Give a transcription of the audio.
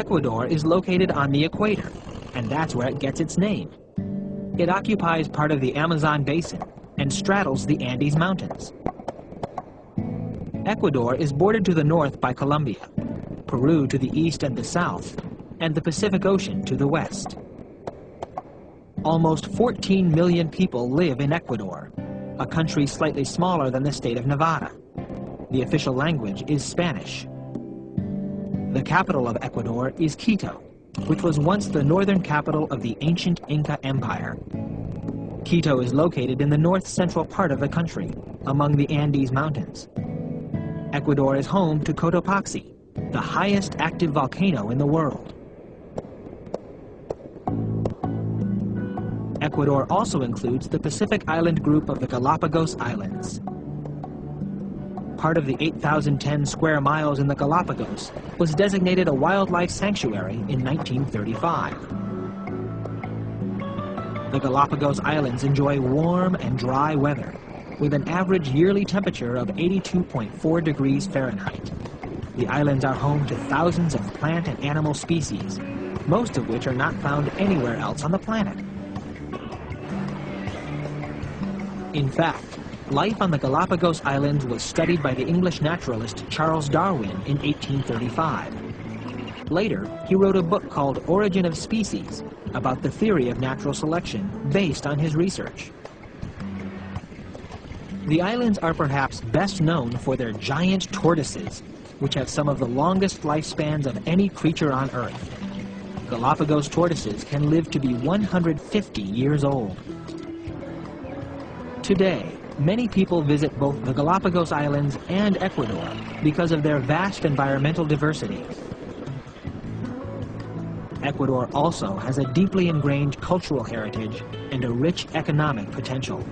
Ecuador is located on the equator, and that's where it gets its name. It occupies part of the Amazon basin and straddles the Andes Mountains. Ecuador is bordered to the north by Colombia, Peru to the east and the south, and the Pacific Ocean to the west. Almost 14 million people live in Ecuador, a country slightly smaller than the state of Nevada. The official language is Spanish. The capital of Ecuador is Quito, which was once the northern capital of the ancient Inca Empire. Quito is located in the north-central part of the country, among the Andes Mountains. Ecuador is home to Cotopaxi, the highest active volcano in the world. Ecuador also includes the Pacific Island group of the Galapagos Islands. Part of the 8,010 square miles in the Galapagos was designated a wildlife sanctuary in 1935. The Galapagos Islands enjoy warm and dry weather, with an average yearly temperature of 82.4 degrees Fahrenheit. The islands are home to thousands of plant and animal species, most of which are not found anywhere else on the planet. In fact, life on the Galapagos Islands was studied by the English naturalist Charles Darwin in 1835. Later, he wrote a book called Origin of Species about the theory of natural selection based on his research. The islands are perhaps best known for their giant tortoises, which have some of the longest lifespans of any creature on Earth. Galapagos tortoises can live to be 150 years old. Today, many people visit both the Galapagos Islands and Ecuador because of their vast environmental diversity. Ecuador also has a deeply ingrained cultural heritage and a rich economic potential.